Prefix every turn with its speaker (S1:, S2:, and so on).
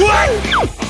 S1: What?